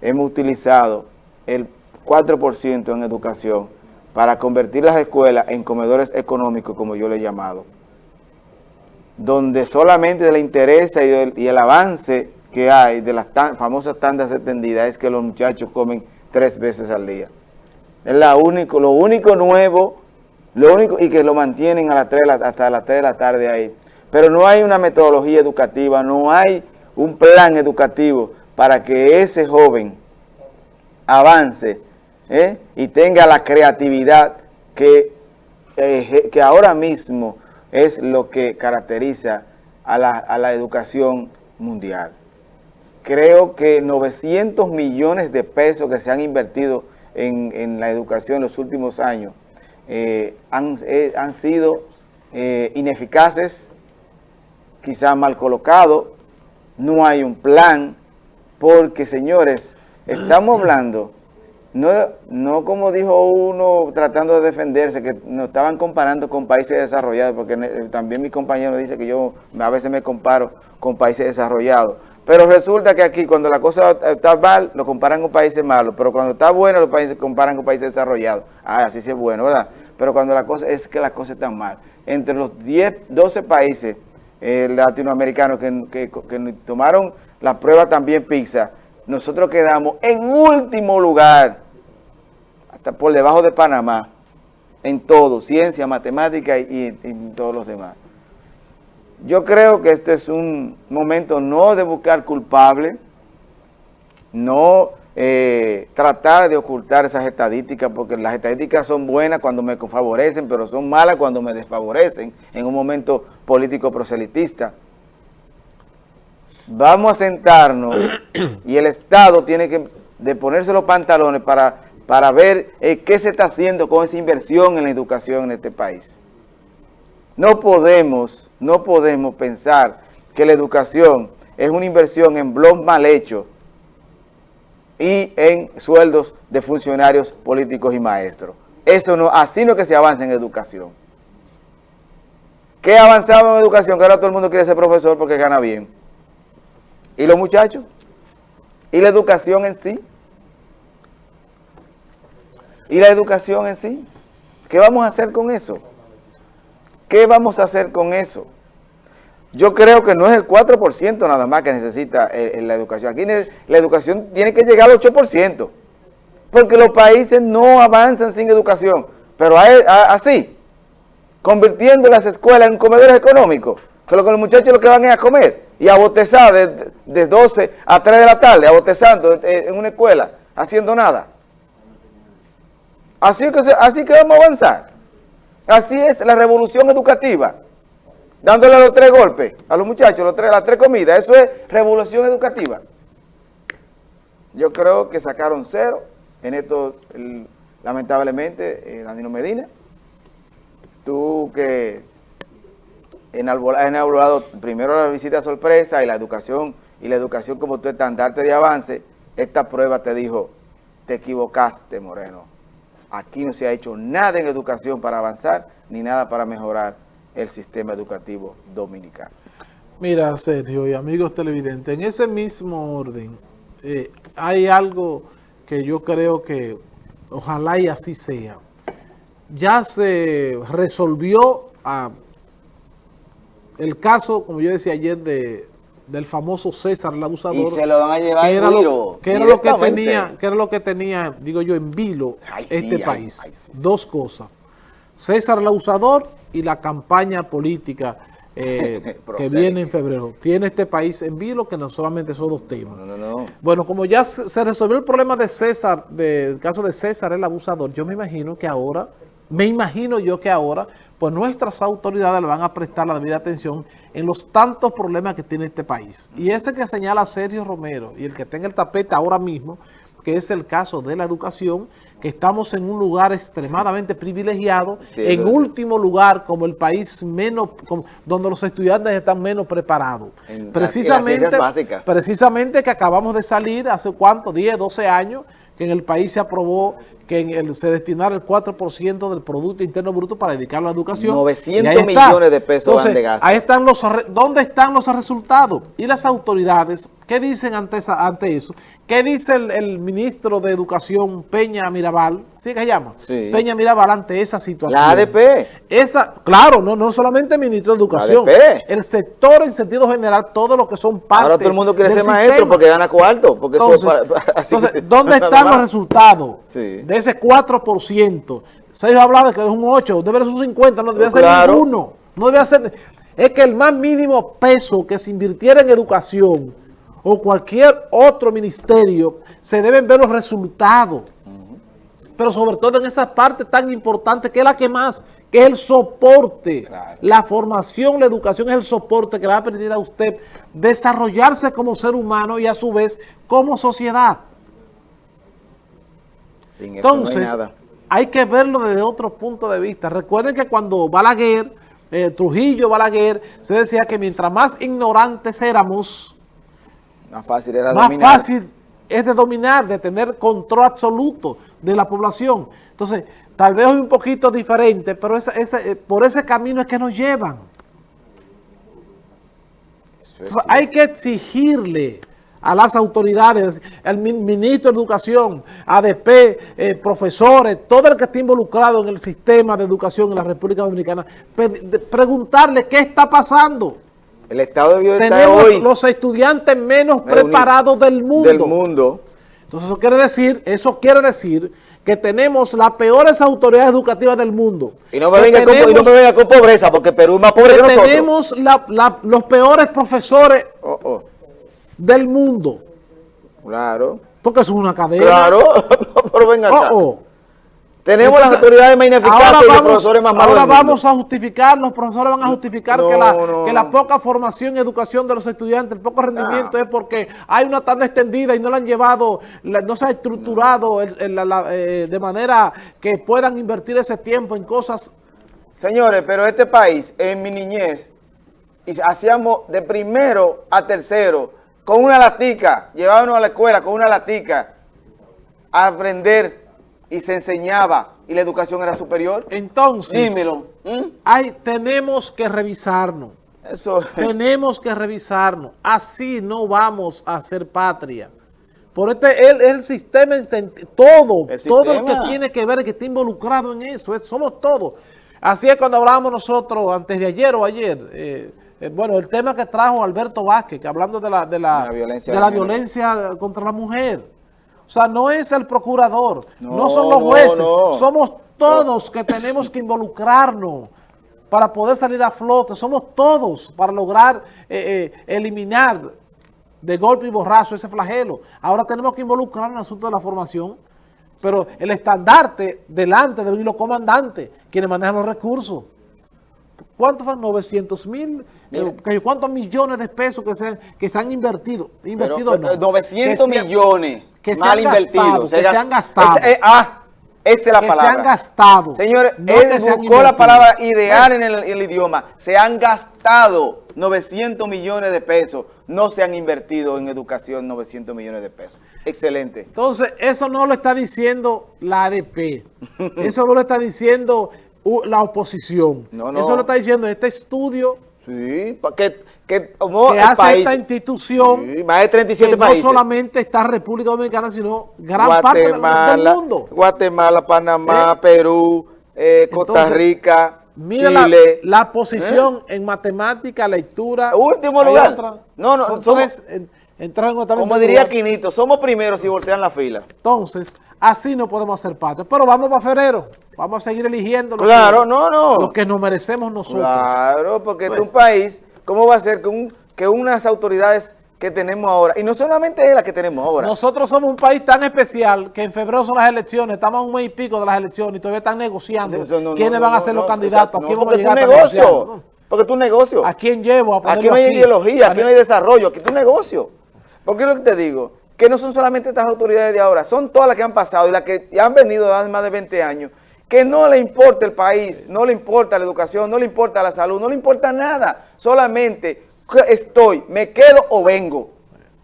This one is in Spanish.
hemos utilizado el 4% en educación para convertir las escuelas en comedores económicos, como yo le he llamado, donde solamente le interesa y el, avance que hay de las famosas tandas extendidas es que los muchachos comen tres veces al día. Es la único, lo único nuevo, lo único y que lo mantienen a las 3 hasta las 3 de la tarde ahí. Pero no hay una metodología educativa, no hay un plan educativo para que ese joven avance ¿eh? y tenga la creatividad que, eh, que ahora mismo es lo que caracteriza a la, a la educación mundial. Creo que 900 millones de pesos que se han invertido en, en la educación en los últimos años eh, han, han, sido ineficaces, quizás mal colocados, no hay un plan, porque señores, estamos hablando, no, no como dijo uno tratando de defenderse, que nos estaban comparando con países desarrollados, porque también mi compañero dice que yo a veces me comparo con países desarrollados, pero resulta que aquí cuando la cosa está mal, lo comparan con países malos, pero cuando está bueno, los países comparan con países desarrollados. Ah, así sí es bueno, ¿verdad? Pero cuando la cosa es que las cosas están mal. Entre los 10, 12 países eh, latinoamericanos que, tomaron la prueba también PISA, nosotros quedamos en último lugar, hasta por debajo de Panamá, en todo, ciencia, matemática y, en todos los demás. Yo creo que este es un momento no de buscar culpable, no eh, tratar de ocultar esas estadísticas, porque las estadísticas son buenas cuando me favorecen, pero son malas cuando me desfavorecen en un momento político proselitista. Vamos a sentarnos y el Estado tiene que de ponerse los pantalones para, para ver eh, qué se está haciendo con esa inversión en la educación en este país. No podemos, no podemos pensar que la educación es una inversión en blog mal hecho, y en sueldos de funcionarios políticos y maestros. Eso no, así no que se avanza en educación. ¿Qué avanzaba en educación? Que ahora todo el mundo quiere ser profesor porque gana bien. ¿Y los muchachos? ¿Y la educación en sí? ¿Y la educación en sí? ¿Qué vamos a hacer con eso? ¿Qué vamos a hacer con eso? Yo creo que no es el 4% nada más que necesita eh, la educación. Aquí la educación tiene que llegar al 8%, porque los países no avanzan sin educación. Pero así, convirtiendo las escuelas en comedores económicos, que los muchachos lo que van es a comer y a botezar de, 12 a 3 de la tarde, a botezando en, una escuela, haciendo nada. Así que, así que vamos a avanzar. Así es la revolución educativa dándole los tres golpes a los muchachos, los tres, las tres comidas. Eso es revolución educativa. Yo creo que sacaron cero en esto, lamentablemente, eh, Danilo Medina. Tú que inaugurado primero la visita sorpresa y la educación, y la educación como tu estandarte de avance, esta prueba te dijo, te equivocaste, Moreno. Aquí no se ha hecho nada en educación para avanzar, ni nada para mejorar el sistema educativo dominicano. Mira, Sergio y amigos televidentes, en ese mismo orden, eh, hay algo que yo creo que ojalá y así sea. Ya se resolvió ah, el caso, como yo decía ayer, de, del famoso César el abusador. Y se lo van a llevar que era, lo, que era lo que tenía, que era lo que tenía, digo yo, en vilo este país. Dos cosas. César el abusador y la campaña política eh, que viene en febrero. Tiene este país en vilo que no solamente son dos temas. Bueno, como ya se resolvió el problema de César, del caso de César el abusador, yo me imagino que ahora, me imagino yo que ahora, pues nuestras autoridades le van a prestar la debida atención en los tantos problemas que tiene este país. Y ese que señala Sergio Romero y el que tenga el tapete ahora mismo, que es el caso de la educación, que estamos en un lugar extremadamente privilegiado, en último lugar como el país menos, donde los estudiantes están menos preparados. precisamente, precisamente que acabamos de salir hace cuánto, 10, 12 años, que en el país se aprobó que se destinara el 4% del Producto Interno Bruto para dedicarlo a la educación. 900 millones de pesos de gasto. Ahí están los, ¿dónde están los resultados? Y las autoridades, ¿qué dicen ante, ante eso? ¿Qué dice el, ministro de Educación, Peña Mirabal? ¿Sí que se llama? Peña Mirabal ante esa situación. La ADP. Esa, claro, no, no solamente el ministro de Educación. El sector en sentido general, todos los que son parte Ahora todo el mundo quiere ser maestro porque gana cuarto. Porque entonces, ¿dónde están los resultados de ese 4%? Se ha hablado de que es un 8, debe ser un 50, no debe ser ninguno. No debe ser... Es que el más mínimo peso que se invirtiera en educación o cualquier otro ministerio, se deben ver los resultados. Pero sobre todo en esa parte tan importante que es la que más, que es el soporte. La formación, la educación es el soporte que le va a permitir a usted desarrollarse como ser humano y a su vez como sociedad. Entonces, hay, que verlo desde otro punto de vista. Recuerden que cuando Balaguer, eh, Trujillo Balaguer, se decía que mientras más ignorantes éramos, más fácil era Más fácil es de dominar, de tener control absoluto de la población. Entonces, tal vez es un poquito diferente, pero eh, por ese camino es que nos llevan. hay que exigirle a las autoridades, al ministro de Educación, ADP, eh, profesores, todo el que esté involucrado en el sistema de educación en la República Dominicana, preguntarle qué está pasando. El estado de bienestar Tenemos hoy, los estudiantes menos preparados del mundo. Del mundo. Entonces eso quiere decir, eso quiere decir que tenemos las peores autoridades educativas del mundo. Y no me, venga, con, pobreza, porque Perú es más pobre que, nosotros. Tenemos los peores profesores oh, oh. Del mundo. Claro. Porque eso es una cadena. Claro, pero venga acá. Oh, tenemos las autoridades más ineficaces y los profesores más malos Ahora vamos a justificar, los profesores van a justificar que, la, poca formación y educación de los estudiantes, el poco rendimiento es porque hay una tanda extendida y no la han llevado, no se ha estructurado eh, de manera que puedan invertir ese tiempo en cosas. Señores, pero este país, en mi niñez, hacíamos de primero a tercero con una latica, llevábamos a la escuela con una latica a aprender y se enseñaba y la educación era superior. Entonces, Dímelo. Hay, tenemos que revisarnos. Eso. Tenemos que revisarnos. Así no vamos a ser patria. Por este, el, el sistema, todo, todo lo que tiene que ver, que está involucrado en eso, somos todos. Así es cuando hablábamos nosotros, antes de ayer o ayer, eh, eh, bueno, el tema que trajo Alberto Vázquez, que hablando de la, de la, violencia, de la violencia contra la mujer. O sea, no es el procurador, no, son los jueces, somos todos que tenemos que involucrarnos para poder salir a flote. Somos todos para lograr eh, eh, eliminar de golpe y borrazo ese flagelo. Ahora tenemos que involucrarnos en el asunto de la formación, pero el estandarte delante de los comandantes, quienes manejan los recursos. ¿Cuántos fueron? 900 mil, eh, ¿cuántos millones de pesos que se, que se han invertido? Invertido no. 900 millones que se mal invertidos. que se, han gastado. Eh, ah, esa es la palabra. se han gastado. Señores, él buscó la palabra ideal en el, idioma. Se han gastado 900 millones de pesos. No se han invertido en educación 900 millones de pesos. Excelente. Entonces, eso no lo está diciendo la ADP. eso no lo está diciendo la oposición. No, no. Eso lo está diciendo este estudio. Sí, que que, hace esta institución más de 37 que países. no solamente está República Dominicana, sino gran parte del, mundo. Guatemala, Panamá, ¿Eh? Perú, eh, Costa Rica, mira Chile. La, la posición ¿Eh? en matemática, lectura. Último lugar. no, no, somos, como diría Quinito, somos primeros si voltean la fila. Entonces, así no podemos hacer parte. Pero vamos para febrero. Vamos a seguir eligiendo lo, claro, que, no, no. lo que nos merecemos nosotros. Claro, porque es un país ¿Cómo va a ser que, que unas autoridades que tenemos ahora, y no solamente es la que tenemos ahora. Nosotros somos un país tan especial que en febrero son las elecciones, estamos a un mes y pico de las elecciones y todavía están negociando quiénes van a ser los candidatos, a quién vamos a llegar negocio, Porque es tu negocio. ¿A quién llevo? A aquí no hay ideología, aquí no hay desarrollo, aquí es tu negocio. Porque es lo que te digo, que no son solamente estas autoridades de ahora, son todas las que han pasado y las que han venido hace más de 20 años que no le importa el país, no le importa la educación, no le importa la salud, no le importa nada. Solamente estoy, me quedo o vengo.